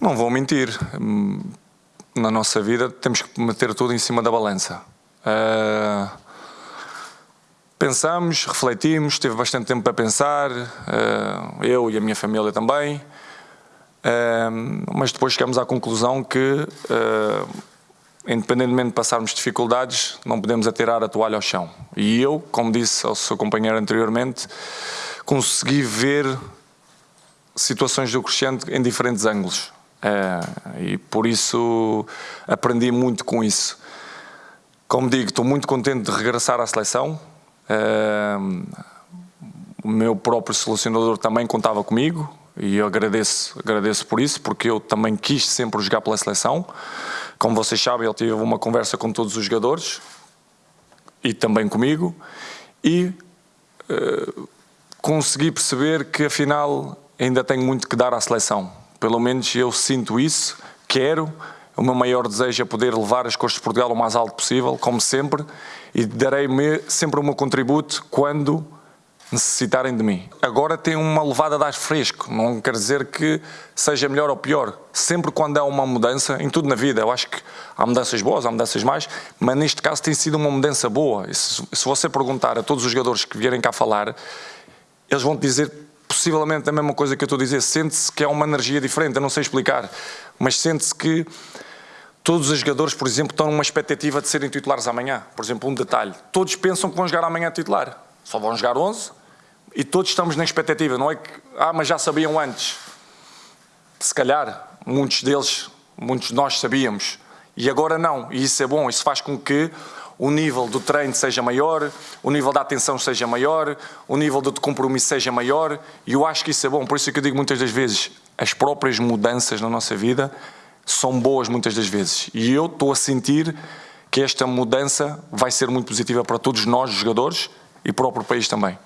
Não vou mentir. Na nossa vida temos que meter tudo em cima da balança. Uh, pensamos, refletimos, teve bastante tempo para pensar, uh, eu e a minha família também, uh, mas depois chegamos à conclusão que, independentemente de passarmos dificuldades, não podemos atirar a toalha ao chão. E eu, como disse ao seu companheiro anteriormente, consegui ver situações do Crescente em diferentes ângulos. É, e por isso aprendi muito com isso. Como digo, estou muito contente de regressar à seleção. É, o meu próprio selecionador também contava comigo e eu agradeço, agradeço por isso, porque eu também quis sempre jogar pela seleção. Como vocês sabem, ele teve uma conversa com todos os jogadores e também comigo e uh, consegui perceber que afinal ainda tenho muito que dar à seleção pelo menos eu sinto isso, quero, o meu maior desejo é poder levar as cores de Portugal o mais alto possível, como sempre, e darei sempre o meu contributo quando necessitarem de mim. Agora tem uma levada de ar fresco, não quer dizer que seja melhor ou pior. Sempre quando há uma mudança, em tudo na vida, eu acho que há mudanças boas, há mudanças mais, mas neste caso tem sido uma mudança boa. Se, se você perguntar a todos os jogadores que vierem cá falar, eles vão te dizer possivelmente a mesma coisa que eu estou a dizer, sente-se que é uma energia diferente, eu não sei explicar, mas sente-se que todos os jogadores, por exemplo, estão numa expectativa de serem titulares amanhã. Por exemplo, um detalhe, todos pensam que vão jogar amanhã titular, só vão jogar 11 e todos estamos na expectativa, não é que, ah, mas já sabiam antes. Se calhar, muitos deles, muitos de nós sabíamos, e agora não, e isso é bom, isso faz com que o nível do treino seja maior, o nível da atenção seja maior, o nível de compromisso seja maior, e eu acho que isso é bom. Por isso é que eu digo muitas das vezes, as próprias mudanças na nossa vida são boas muitas das vezes. E eu estou a sentir que esta mudança vai ser muito positiva para todos nós, jogadores, e para o próprio país também.